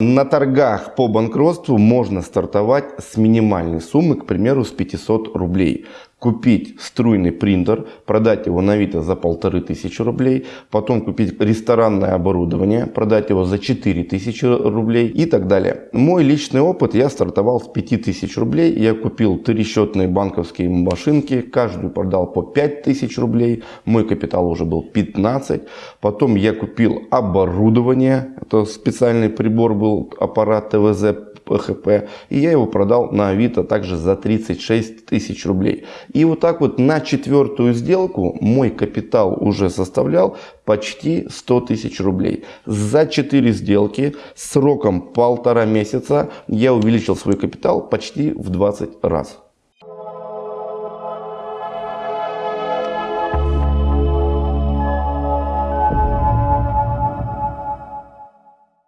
На торгах по банкротству можно стартовать с минимальной суммы, к примеру, с 500 рублей. Купить струйный принтер, продать его на Авито за полторы тысячи рублей, потом купить ресторанное оборудование, продать его за 4000 рублей и так далее. Мой личный опыт, я стартовал с 5000 рублей, я купил три счетные банковские машинки, каждую продал по 5000 рублей, мой капитал уже был 15. Потом я купил оборудование, это специальный прибор был, аппарат ТВЗ ПХП. И я его продал на Авито также за 36 тысяч рублей. И вот так вот на четвертую сделку мой капитал уже составлял почти 100 тысяч рублей. За 4 сделки сроком полтора месяца я увеличил свой капитал почти в 20 раз.